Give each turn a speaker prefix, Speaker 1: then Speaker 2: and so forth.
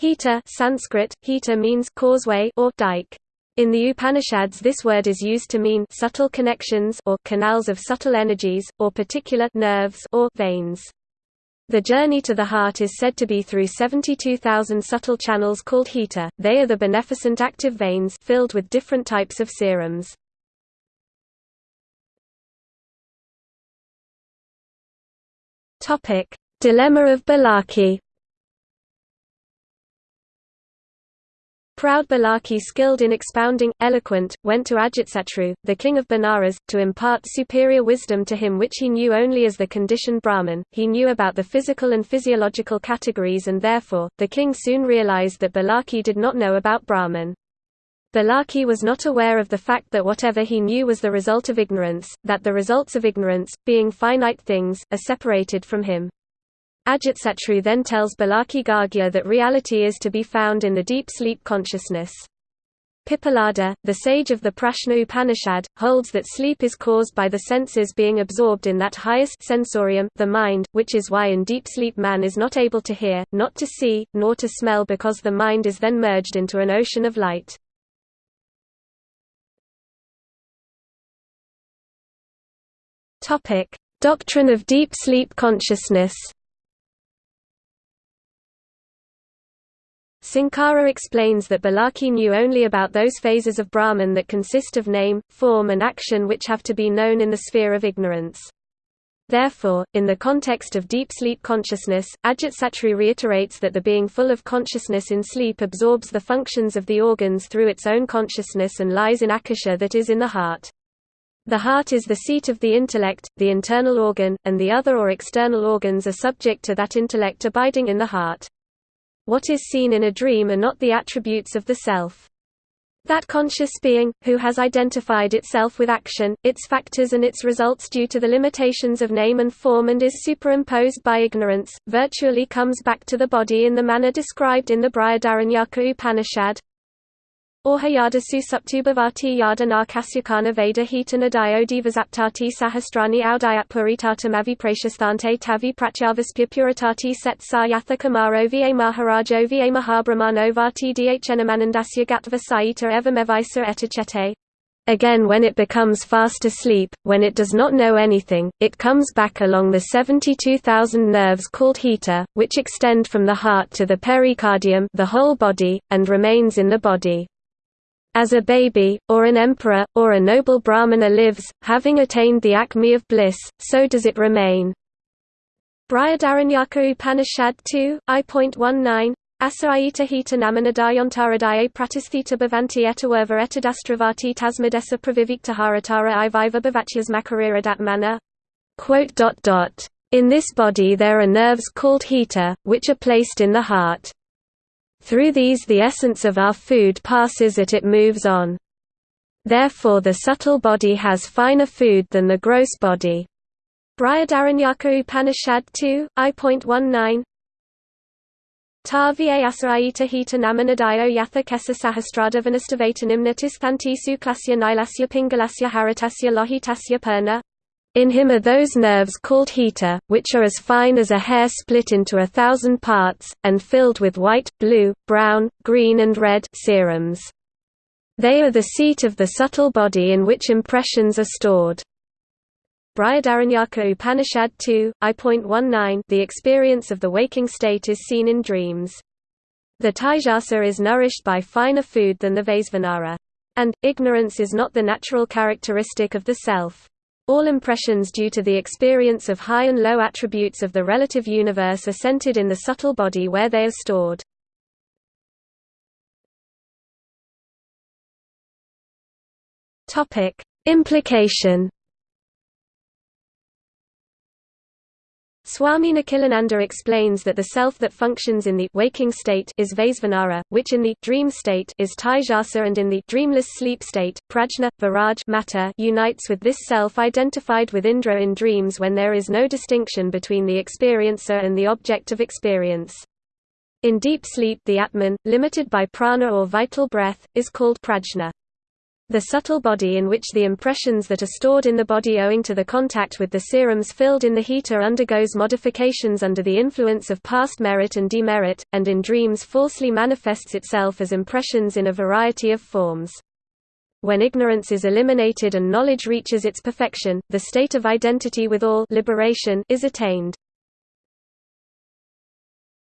Speaker 1: Hita Sanskrit, hita means causeway or dike. In the Upanishads this word is used to mean subtle connections or canals of subtle energies, or particular nerves or veins. The journey to the heart is said to be through 72,000 subtle channels called hita, they are the beneficent active veins filled with different types of serums. Dilemma of Balaki Proud Balaki skilled in expounding, eloquent, went to Ajatsatru, the king of Benares, to impart superior wisdom to him which he knew only as the conditioned Brahman. He knew about the physical and physiological categories and therefore, the king soon realized that Balaki did not know about Brahman. Balaki was not aware of the fact that whatever he knew was the result of ignorance, that the results of ignorance, being finite things, are separated from him. Ajatsatru then tells Balaki Gargya that reality is to be found in the deep sleep consciousness. Pippalada, the sage of the Prashna Upanishad, holds that sleep is caused by the senses being absorbed in that highest sensorium, the mind, which is why in deep sleep man is not able to hear, not to see, nor to smell because the mind is then merged into an ocean of light. Doctrine of deep sleep consciousness Sankara explains that Balaki knew only about those phases of Brahman that consist of name, form and action which have to be known in the sphere of ignorance. Therefore, in the context of deep sleep consciousness, Ajatsatru reiterates that the being full of consciousness in sleep absorbs the functions of the organs through its own consciousness and lies in akasha that is in the heart. The heart is the seat of the intellect, the internal organ, and the other or external organs are subject to that intellect abiding in the heart. What is seen in a dream are not the attributes of the self. That conscious being, who has identified itself with action, its factors and its results due to the limitations of name and form and is superimposed by ignorance, virtually comes back to the body in the manner described in the Brihadaranyaka Upanishad. Veda divasaptati sahastrani tavi pratyavaspya puritati set sayatha kamaro va maharajo va mahabrahmano vati dhnamanandasya gatva saita. Again when it becomes fast asleep, when it does not know anything, it comes back along the 72,000 nerves called hita, which extend from the heart to the pericardium the whole body, and remains in the body. As a baby, or an emperor, or a noble brahmana lives, having attained the acme of bliss, so does it remain. Brihadaranyaka Upanishad 2, I.19 Asaita hita namanadayantaradaye pratisthita bhavanti etawerva etadastravati tasmadesa praviviktaharatara iviva bhavatyas makariradatmana. In this body there are nerves called hita, which are placed in the heart. Through these the essence of our food passes it it moves on. Therefore the subtle body has finer food than the gross body. Brihadaranyaka Upanishad 2, I.19 Ta va asaraita hita namanadayo yatha kesa sahasrada vanastavatanim thantisu klasya nilasya pingalasya haritasya lohitasya purna in him are those nerves called hita, which are as fine as a hair split into a thousand parts, and filled with white, blue, brown, green and red serums. They are the seat of the subtle body in which impressions are stored. Brihadaranyaka Upanishad 2, I.19 The experience of the waking state is seen in dreams. The Taijasa is nourished by finer food than the Vaisvanara. And, ignorance is not the natural characteristic of the self. All impressions due to the experience of high and low attributes of the relative universe are centered in the subtle body where they are stored. Implication Swami Nikhilananda explains that the self that functions in the waking state is Vaisvanara, which in the dream state is Taijasa and in the dreamless sleep state, Prajna, Viraj matter unites with this self identified with Indra in dreams when there is no distinction between the experiencer and the object of experience. In deep sleep the Atman, limited by prana or vital breath, is called prajna. The subtle body in which the impressions that are stored in the body owing to the contact with the serums filled in the hita undergoes modifications under the influence of past merit and demerit, and in dreams falsely manifests itself as impressions in a variety of forms. When ignorance is eliminated and knowledge reaches its perfection, the state of identity with all liberation is attained.